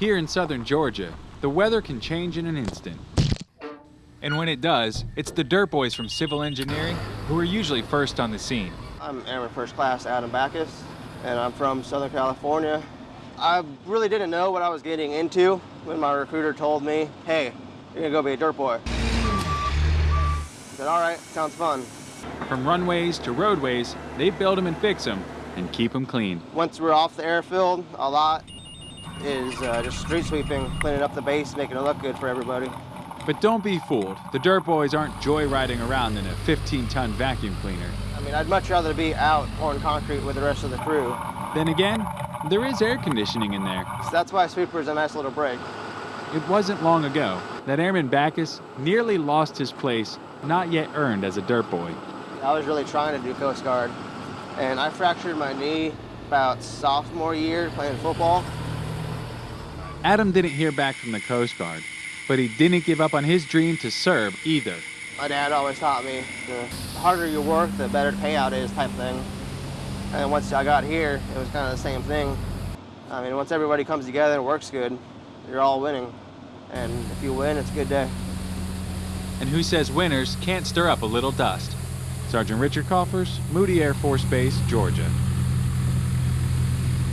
Here in southern Georgia, the weather can change in an instant. And when it does, it's the dirt boys from civil engineering who are usually first on the scene. I'm Airman First Class Adam Backus, and I'm from Southern California. I really didn't know what I was getting into when my recruiter told me, hey, you're gonna go be a dirt boy. I said, all right, sounds fun. From runways to roadways, they build them and fix them and keep them clean. Once we're off the airfield, a lot is uh, just street sweeping, cleaning up the base, making it look good for everybody. But don't be fooled. The dirt boys aren't joyriding around in a 15-ton vacuum cleaner. I mean, I'd much rather be out pouring concrete with the rest of the crew. Then again, there is air conditioning in there. So that's why sweeper is a nice little break. It wasn't long ago that Airman Backus nearly lost his place, not yet earned as a dirt boy. I was really trying to do Coast Guard, and I fractured my knee about sophomore year playing football. Adam didn't hear back from the Coast Guard, but he didn't give up on his dream to serve either. My dad always taught me the harder you work, the better the payout is type thing. And once I got here, it was kind of the same thing. I mean, once everybody comes together and works good, you're all winning. And if you win, it's a good day. And who says winners can't stir up a little dust? Sergeant Richard Coffers, Moody Air Force Base, Georgia.